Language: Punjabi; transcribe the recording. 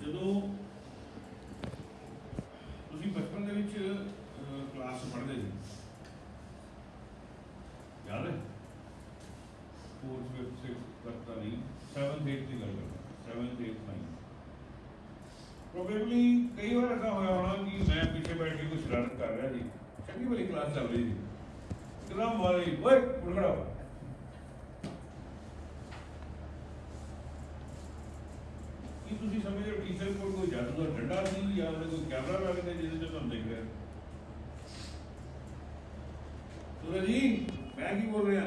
ਜਦੋਂ ਤੁਸੀਂ ਬਚਪਨ ਦੇ ਵਿੱਚ ਕਲਾਸ ਪੜ੍ਹਦੇ ਸੀ। ਯਾਦ ਹੈ? 4th 5th 6th ਤੱਕ ਤਾਂ ਨਹੀਂ 7th 8th ਦੀ ਗੱਲ ਕਰਦਾ। 7th 8th 9th ਪ੍ਰੋਬੇਬਲੀ ਕਈ ਵਾਰ ਐਸਾ ਹੋਇਆ ਹੋਣਾ ਕਿ ਮੈਂ ਪਿੱਛੇ ਬੈਠ ਕੇ ਕੁਝ ਸ਼ਰਾਰਤ ਕਰ ਰਿਹਾ ਸੀ। ਚੰਗੀ ਵਾਲੀ ਕਲਾਸ ਚੱਲ ਰਹੀ ਸੀ। ਇੱਕਦਮ ਵਾਲੀ, ਓਏ ਉੱਠ ਖੜਾ ਹੋ ਕੀ ਤੁਸੀਂ ਸਮਝਦੇ ਹੋ ਟੀਚਰ ਕੋਲ ਕੋਈ ਜਾਦੂ ਦਾ ਡੰਡਾ ਸੀ ਜਾਂ ਉਹਦੇ ਕੋਈ ਕੈਮਰਾ ਲੱਗ ਗਿਆ ਜਿਹਦੇ ਚ ਤੁਹਾਨੂੰ ਦਿਖ ਰਿਹਾ ਸੂਰਜ ਜੀ, ਮੈਂ ਕੀ ਬੋਲ ਰਿਹਾ?